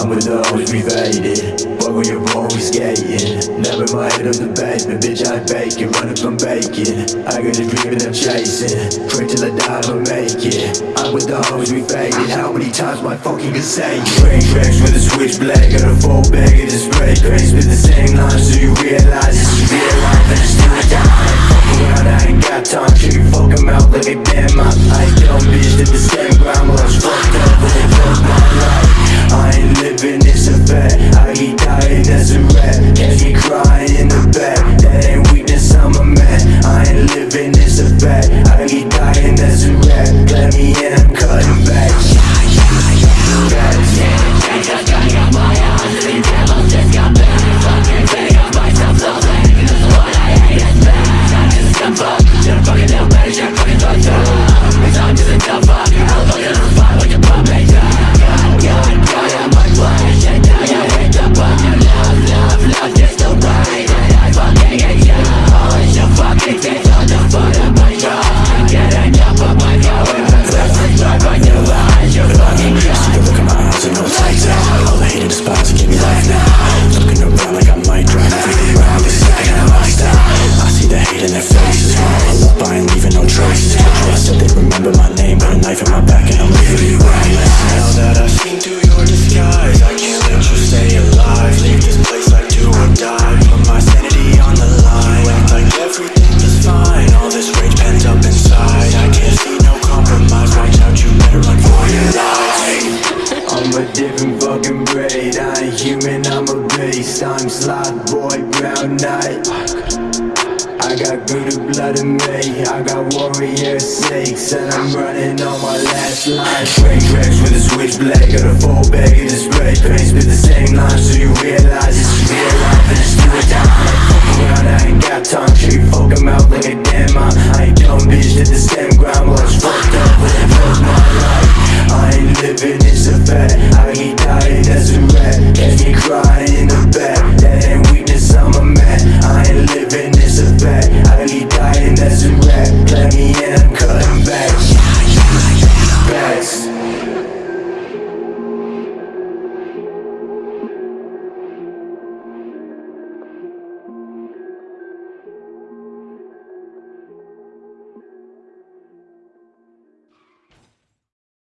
I'm with the always we faded Fuck when you're always skating? Never my head up the basement Bitch I bacon, running from bacon I got a dream and I'm chasing. Pray till I die but make it. I'm with the always we faded How many times my fucking can say it Train tracks with a switchblade Got a full bag of the spray. Crazy with the same lines So you realize this is real life. And it's still a die. Fucking around, I ain't got time. Shake your fucking mouth like a damn Let me in, I'm cutting back a different fucking breed I ain't human, I'm a beast. I'm slot boy, brown knight. I got good blood in me I got warrior six And I'm running on my last line. Train tracks